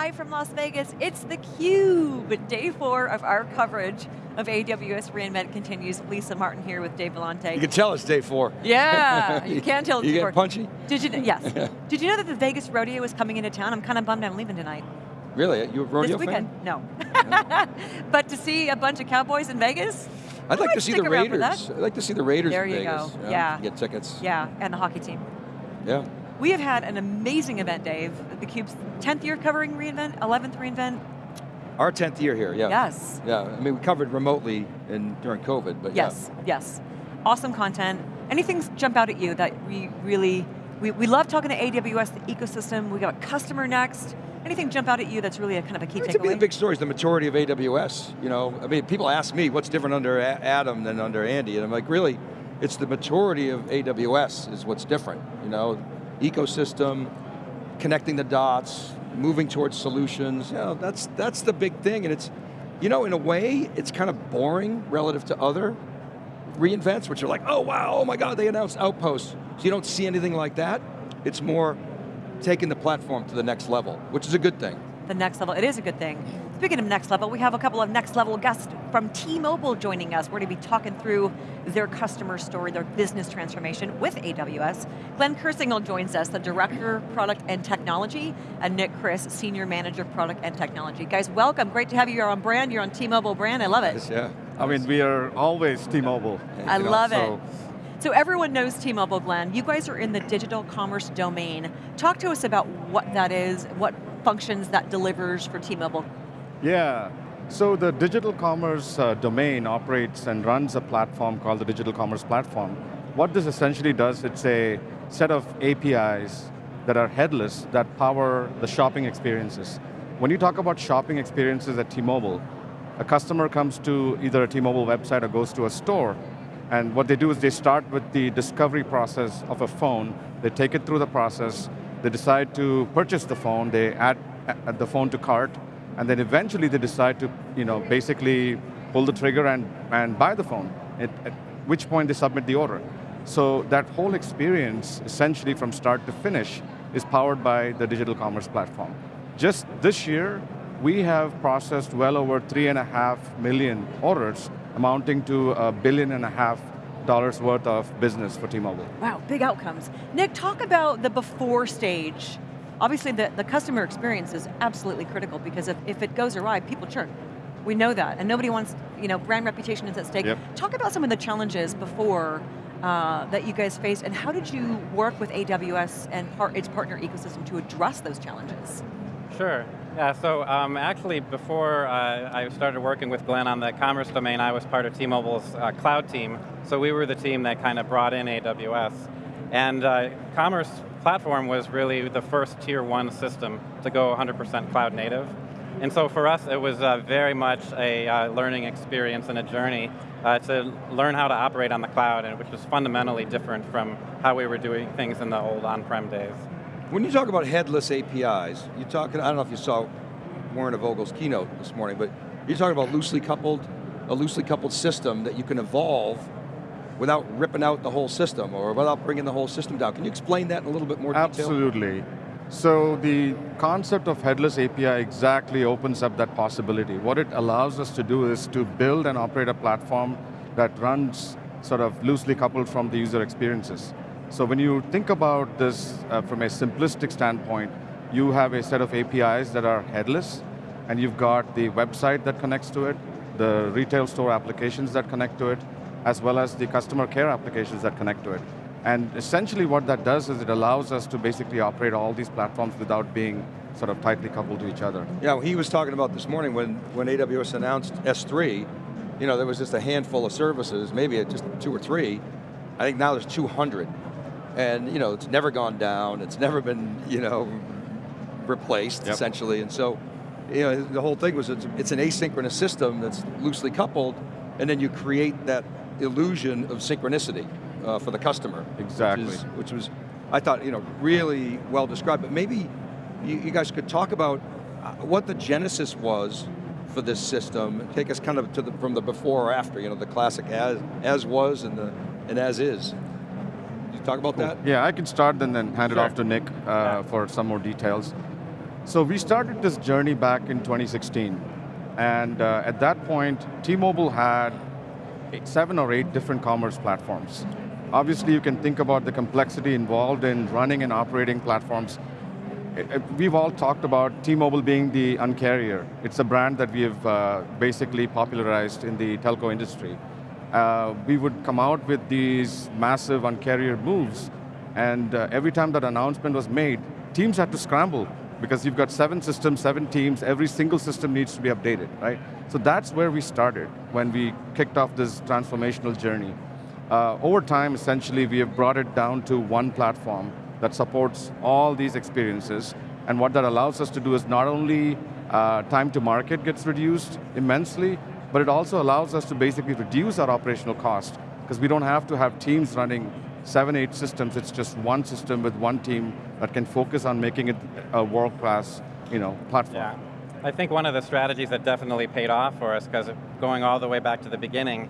live from Las Vegas. It's theCUBE, day four of our coverage of AWS reInvent continues. Lisa Martin here with Dave Vellante. You can tell it's day four. Yeah, you can tell it's You day get four. punchy? Did you, yes. Did you know that the Vegas Rodeo is coming into town? I'm kind of bummed I'm leaving tonight. Really, you a rodeo this weekend, fan? no. but to see a bunch of cowboys in Vegas, I'd like to see the Raiders. I'd like to see the Raiders There in you Vegas. go, yeah. Get tickets. yeah, and the hockey team. Yeah. We have had an amazing event, Dave. theCUBE's 10th year covering reInvent, 11th reInvent. Our 10th year here, yeah. Yes. Yeah, I mean we covered remotely in, during COVID, but Yes, yes. Awesome content. Anything jump out at you that we really, we, we love talking to AWS, the ecosystem, we got a customer next. Anything jump out at you that's really a kind of a key yeah. To me, the takeaway? big story is the maturity of AWS. You know, I mean, people ask me what's different under A- Adam than under Andy, and I'm like, really, it's the maturity of AWS is what's different. You know, ecosystem, connecting the dots, moving towards solutions. You know, that's that's the big thing, and it's, you know, in a way, it's kind of boring relative to other reinvents, which are like, oh wow, oh my god, they announced Outposts. So you don't see anything like that. It's more taking the platform to the next level, which is a good thing. the next level, it is a good thing. Speaking of next level, we have a couple of next level guests from T-Mobile joining us. We're going to be talking through their customer story, their business transformation with AWS. Glenn Kersingle joins us, the Director, Product and Technology, and Nick Chris, Senior Manager, of Product and Technology. Guys, welcome, great to have you. You're on brand, you're on T-Mobile brand, I love it. Yeah. I mean, we are always T-Mobile. I you know, love so- it. So everyone knows T-Mobile, Glenn. You guys are in the digital commerce domain. Talk to us about what that is, what functions that delivers for T-Mobile. Yeah, so the digital commerce uh, domain operates and runs a platform called the Digital Commerce Platform. What this essentially does, it's a set of APIs that are headless that power the shopping experiences. When you talk about shopping experiences at T-Mobile, a customer comes to either a T-Mobile website or goes to a store, and what they do is they start with the discovery process of a phone, they take it through the process, they decide to purchase the phone, they add, add the phone to cart, and then eventually they decide to you know, basically pull the trigger and, and buy the phone, at, at which point they submit the order. So that whole experience, essentially from start to finish, is powered by the digital commerce platform. Just this year, we have processed well over three and a half million orders, amounting to a billion and a half dollars worth of business for T-Mobile. Wow, big outcomes. Nick, talk about the before stage. Obviously the, the customer experience is absolutely critical because if, if it goes awry, people churn. We know that, and nobody wants, you know, brand reputation is at stake. Yep. Talk about some of the challenges before uh, that you guys faced, and how did you work with AWS and part, its partner ecosystem to address those challenges? Sure. Yeah, so um, actually before uh, I started working with Glenn on the commerce domain, I was part of T-Mobile's uh, cloud team. So we were the team that kind of brought in AWS. And uh, commerce platform was really the first tier one system to go 100% cloud native. And so for us, it was uh, very much a uh, learning experience and a journey uh, to learn how to operate on the cloud, and which was fundamentally different from how we were doing things in the old on-prem days. When you talk about headless APIs, you talking, I don't know if you saw Werner Vogels' keynote this morning, but you're talking about loosely coupled, a loosely coupled system that you can evolve without ripping out the whole system or without bringing the whole system down. Can you explain that in a little bit more detail? Absolutely. So the concept of headless API exactly opens up that possibility. What it allows us to do is to build and operate a platform that runs sort of loosely coupled from the user experiences. So when you think about this uh, from a simplistic standpoint, you have a set of APIs that are headless, and you've got the website that connects to it, the retail store applications that connect to it, as well as the customer care applications that connect to it. And essentially what that does is it allows us to basically operate all these platforms without being sort of tightly coupled to each other. Yeah, he was talking about this morning when, when AWS announced S3, you know, there was just a handful of services, maybe just two or three. I think now there's 200. And you know, it's never gone down, it's never been, you know, replaced, Yep. essentially. And so, you know, the whole thing was it's, it's an asynchronous system that's loosely coupled, and then you create that illusion of synchronicity uh, for the customer. Exactly. Which, is, which was, I thought, you know, really well described. But maybe you, you guys could talk about uh, what the genesis was for this system. Take us kind of to the, from the before or after, you know, the classic as, as was and, the, and as is. You talk about that? Yeah, I can start and then hand Sure. it off to Nick uh, Yeah. for some more details. So we started this journey back in 2016. And uh, at that point, T-Mobile had seven or eight different commerce platforms. Obviously, you can think about the complexity involved in running and operating platforms. Eh, eh, we've all talked about T-Mobile being the uncarrier. It's a brand that we have uh, basically popularized in the telco industry. Uh, we would come out with these massive uncarrier moves, and uh, every time that announcement was made, teams had to scramble because you've got seven systems, seven teams, every single system needs to be updated, right? So that's where we started when we kicked off this transformational journey. Uh, over time, essentially, we have brought it down to one platform that supports all these experiences, and what that allows us to do is not only uh, time to market gets reduced immensely, but it also allows us to basically reduce our operational cost, because we don't have to have teams running seven, eight systems, it's just one system with one team that can focus on making it a world-class you know, platform. Yeah. I think one of the strategies that definitely paid off for us, because going all the way back to the beginning,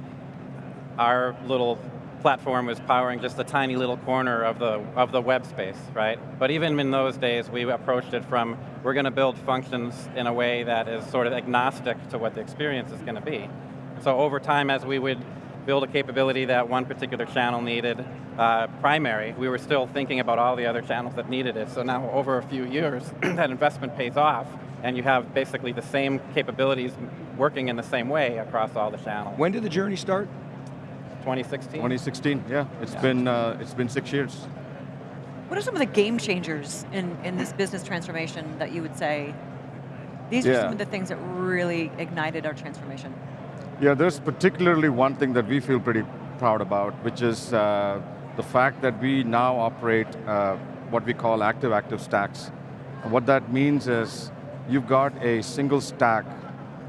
our little platform was powering just a tiny little corner of the, of the web space, right? But even in those days, we approached it from, we're going to build functions in a way that is sort of agnostic to what the experience is going to be. So over time, as we would build a capability that one particular channel needed uh, primary, we were still thinking about all the other channels that needed it. So now over a few years, that investment pays off, and you have basically the same capabilities working in the same way across all the channels. When did the journey start? 2016. 2016, yeah. It's yeah. been uh, it's been six years. What are some of the game changers in, in this business transformation that you would say, these yeah. are some of the things that really ignited our transformation? Yeah, there's particularly one thing that we feel pretty proud about, which is uh, the fact that we now operate uh, what we call active-active stacks. And what that means is you've got a single stack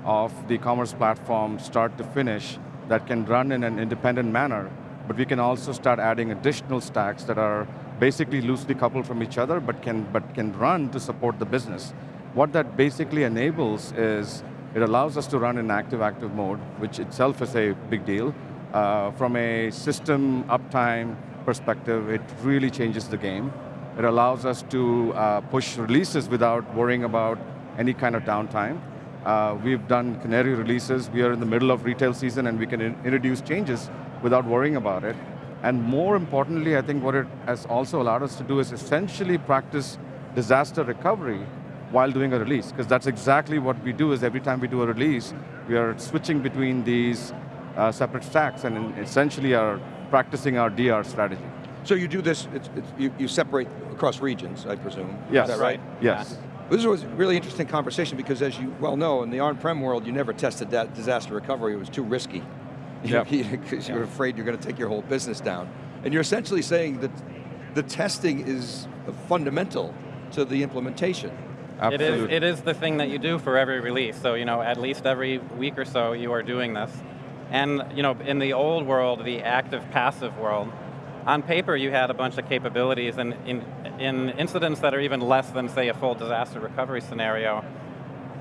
of the commerce platform start to finish that can run in an independent manner, but we can also start adding additional stacks that are basically loosely coupled from each other, but can, but can run to support the business. What that basically enables is it allows us to run in active-active mode, which itself is a big deal. Uh, from a system uptime perspective, it really changes the game. It allows us to uh, push releases without worrying about any kind of downtime. Uh, we've done canary releases. We are in the middle of retail season and we can in introduce changes without worrying about it. And more importantly, I think what it has also allowed us to do is essentially practice disaster recovery while doing a release, because that's exactly what we do is every time we do a release, we are switching between these uh, separate stacks and essentially are practicing our DR strategy. So you do this, it's, it's, you, you, separate across regions, I presume. Yes. Is that right? Yes. Yeah. This was a really interesting conversation because as you well know, in the on-prem world, you never tested that disaster recovery, it was too risky. Because yep. you're afraid you're going to take your whole business down. And you're essentially saying that the testing is fundamental to the implementation. Absolutely. It is, it is the thing that you do for every release. So, you know, at least every week or so you are doing this. And, you know, in the old world, the active-passive world, on paper you had a bunch of capabilities and in, in incidents that are even less than, say, a full disaster recovery scenario,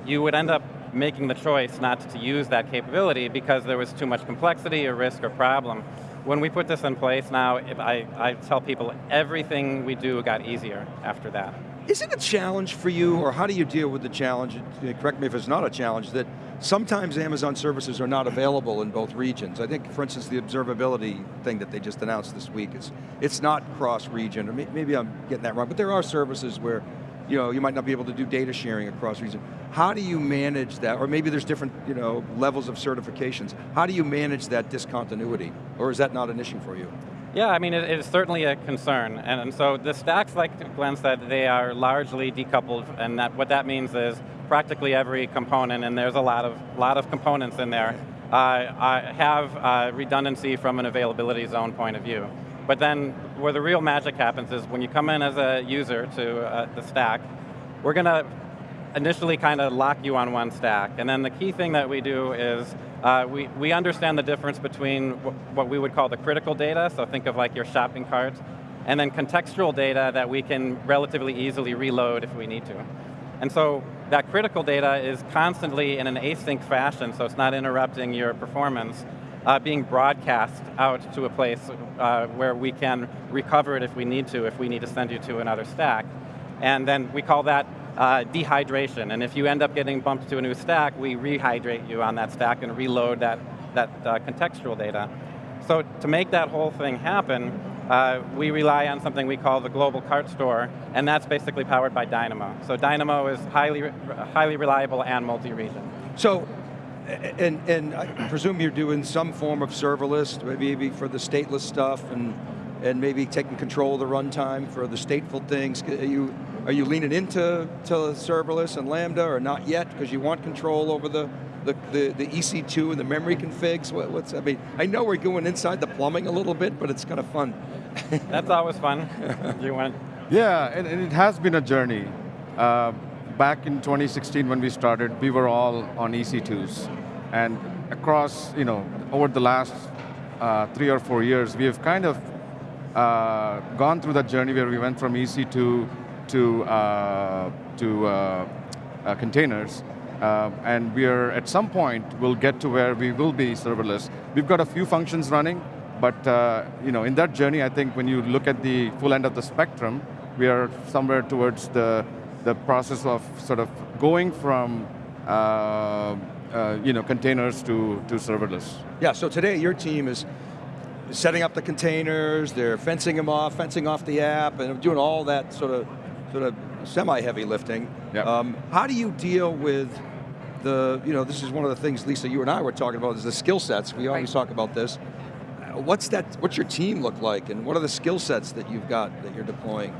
you would end up making the choice not to use that capability because there was too much complexity or risk or problem. When we put this in place now, I, I tell people everything we do got easier after that. Is it a challenge for you, or how do you deal with the challenge, correct me if it's not a challenge, that sometimes Amazon services are not available in both regions. I think, for instance, the observability thing that they just announced this week, is it's not cross-region, or maybe I'm getting that wrong, but there are services where you know, you might not be able to do data sharing across region. How do you manage that? Or maybe there's different you know, levels of certifications. How do you manage that discontinuity? Or is that not an issue for you? Yeah, I mean, it is certainly a concern. And, and, so the stacks, like Glenn said, they are largely decoupled, and that, what that means is practically every component, and there's a lot of, lot of components in there, uh, have uh, redundancy from an availability zone point of view. But then where the real magic happens is when you come in as a user to uh, the stack, we're going to initially kind of lock you on one stack. And then the key thing that we do is uh, we, we understand the difference between what we would call the critical data, so think of like your shopping cart, and then contextual data that we can relatively easily reload if we need to. And so that critical data is constantly in an async fashion, so it's not interrupting your performance, uh, being broadcast out to a place uh, where we can recover it if we need to, if we need to send you to another stack. And then we call that uh, dehydration. And if you end up getting bumped to a new stack, we rehydrate you on that stack and reload that, that uh, contextual data. So to make that whole thing happen, uh, we rely on something we call the global cart store, and that's basically powered by Dynamo. So Dynamo is highly, highly reliable and multi-region. So, and, and I presume you're doing some form of serverless, maybe for the stateless stuff, and, and maybe taking control of the runtime for the stateful things. Are you, are you leaning into to serverless and Lambda, or not yet, because you want control over the, the, the, the, EC2 and the memory configs? What, what's, I mean, I know we're going inside the plumbing a little bit, but it's kind of fun. That's always fun. you want? Yeah, and, and, it has been a journey. Uh, back in 2016 when we started, we were all on EC2s. And across, you know, over the last uh, three or four years, we have kind of uh, gone through that journey where we went from EC2 to, uh, to uh, uh, containers. Uh, and we are, at some point, we'll get to where we will be serverless. We've got a few functions running, but uh, you know, in that journey, I think when you look at the full end of the spectrum, we are somewhere towards the, the process of sort of going from uh, uh, you know, containers to, to serverless. Yeah, so today your team is setting up the containers, they're fencing them off, fencing off the app, and doing all that sort of, sort of semi-heavy lifting. Yep. Um, how do you deal with the, you know, this is one of the things, Lisa, you and I were talking about, is the skill sets. We always right. talk about this what's that? What's your team look like, and what are the skill sets that you've got that you're deploying?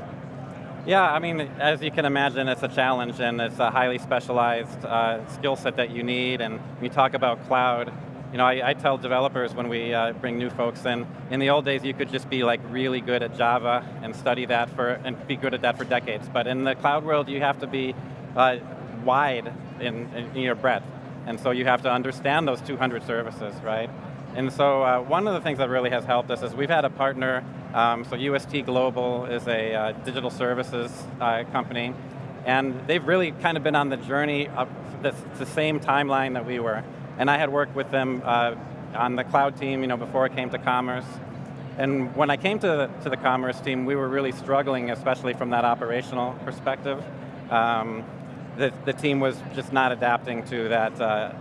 Yeah, I mean, as you can imagine, it's a challenge and it's a highly specialized uh, skill set that you need. And we talk about cloud, you know, I, I tell developers when we uh, bring new folks in, in the old days you could just be like really good at Java and study that for, and be good at that for decades. But in the cloud world, you have to be uh, wide in, in your breadth. And so you have to understand those 200 services, right? And so uh, one of the things that really has helped us is we've had a partner, um, so UST Global is a uh, digital services uh, company, and they've really kind of been on the journey up this, the same timeline that we were. And I had worked with them uh, on the cloud team you know, before I came to commerce. And when I came to the, to the commerce team, we were really struggling, especially from that operational perspective. Um, the, the team was just not adapting to that uh,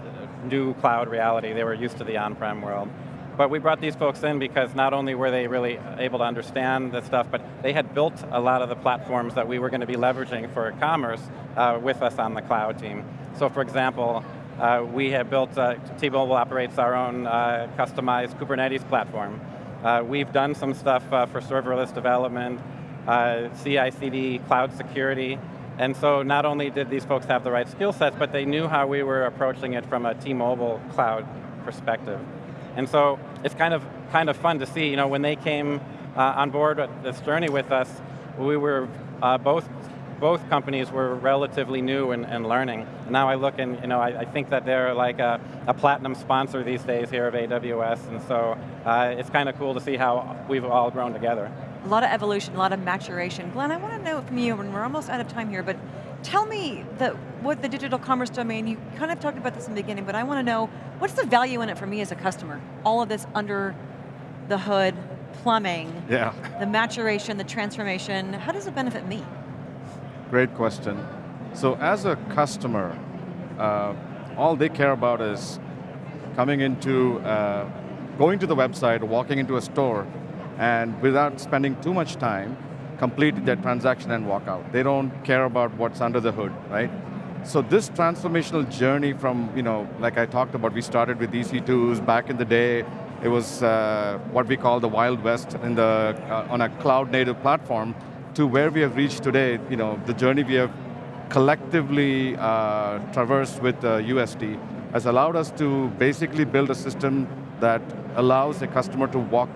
new cloud reality. They were used to the on-prem world. But we brought these folks in because not only were they really able to understand this stuff, but they had built a lot of the platforms that we were going to be leveraging for commerce uh, with us on the cloud team. So for example, uh, we have built, uh, T-Mobile operates our own uh, customized Kubernetes platform. Uh, we've done some stuff uh, for serverless development, CI/CD, cloud security, and so not only did these folks have the right skill sets, but they knew how we were approaching it from a T-Mobile cloud perspective. And so it's kind of, kind of fun to see, you know, when they came uh, on board this journey with us, we were uh, both both companies were relatively new and, and, learning. And now I look and you know, I, I think that they're like a, a, platinum sponsor these days here of AWS, and so uh, it's kind of cool to see how we've all grown together. A lot of evolution, a lot of maturation. Glenn, I want to know from you, and we're almost out of time here, but tell me the, what the digital commerce domain, you kind of talked about this in the beginning, but I want to know, what's the value in it for me as a customer? All of this under the hood, plumbing, yeah. the maturation, the transformation, how does it benefit me? Great question. So as a customer, uh, all they care about is coming into, uh, going to the website, walking into a store, and without spending too much time, complete their transaction and walk out. They don't care about what's under the hood, right? So this transformational journey from, you know, like I talked about, we started with EC2s back in the day. It was uh, what we call the Wild West in the, uh, on a cloud native platform to where we have reached today, you know, the journey we have collectively uh, traversed with UST uh, has allowed us to basically build a system that allows a customer to walk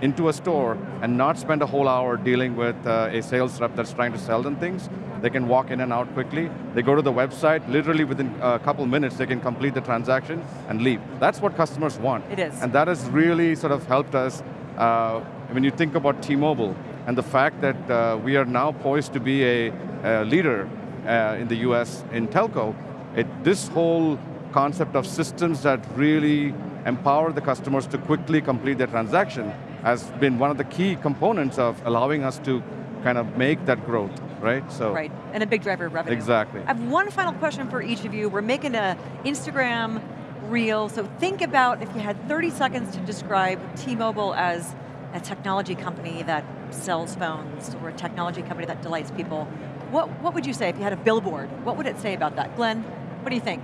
into a store and not spend a whole hour dealing with uh, a sales rep that's trying to sell them things. They can walk in and out quickly. They go to the website, literally within a couple minutes they can complete the transaction and leave. That's what customers want. It is. And that has really sort of helped us, uh, when you think about T-Mobile, and the fact that uh, we are now poised to be a, a leader uh, in the US in telco, it, this whole concept of systems that really empower the customers to quickly complete their transaction has been one of the key components of allowing us to kind of make that growth. right? So Right, and a big driver of revenue. Exactly. I have one final question for each of you. We're making a Instagram reel, so think about if you had 30 seconds to describe T-Mobile as a technology company that sells phones, or a technology company that delights people. What, what would you say if you had a billboard? What would it say about that? Glenn, what do you think?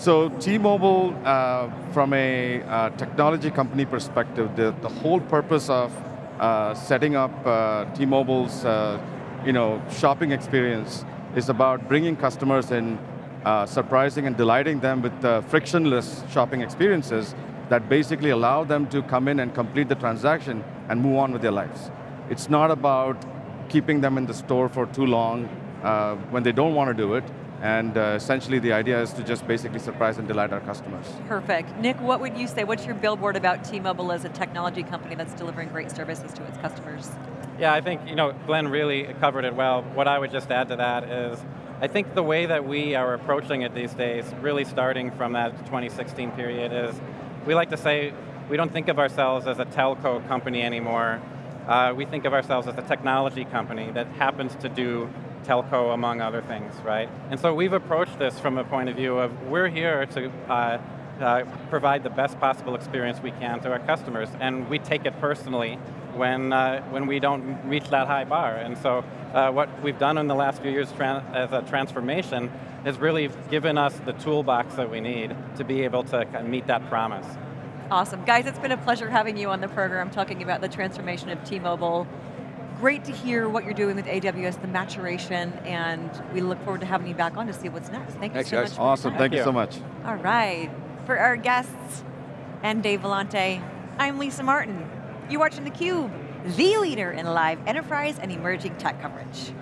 So T-Mobile, uh, from a uh, technology company perspective, the, the whole purpose of uh, setting up uh, T-Mobile's uh, you know, shopping experience is about bringing customers in, uh, surprising and delighting them with frictionless shopping experiences that basically allow them to come in and complete the transaction and move on with their lives. It's not about keeping them in the store for too long when they don't want to do it, and uh, essentially the idea is to just basically surprise and delight our customers. Perfect. Nick, what would you say? What's your billboard about T-Mobile as a technology company that's delivering great services to its customers? Yeah, I think you know Glenn really covered it well. What I would just add to that is, I think the way that we are approaching it these days, really starting from that 2016 period, is we like to say we don't think of ourselves as a telco company anymore. Uh, we think of ourselves as a technology company that happens to do telco among other things, right? And so we've approached this from a point of view of we're here to uh, uh, provide the best possible experience we can to our customers, and we take it personally when, uh, when we don't reach that high bar. And so uh, what we've done in the last few years as a transformation has really given us the toolbox that we need to be able to meet that promise. Awesome. Guys, it's been a pleasure having you on the program talking about the transformation of T-Mobile. Great to hear what you're doing with AWS, the maturation, and we look forward to having you back on to see what's next. Thank Thanks, you so guys. much. Awesome, thank you you. so much. All right. For our guests and Dave Vellante, I'm Lisa Martin. You're watching theCUBE, the leader in live enterprise and emerging tech coverage.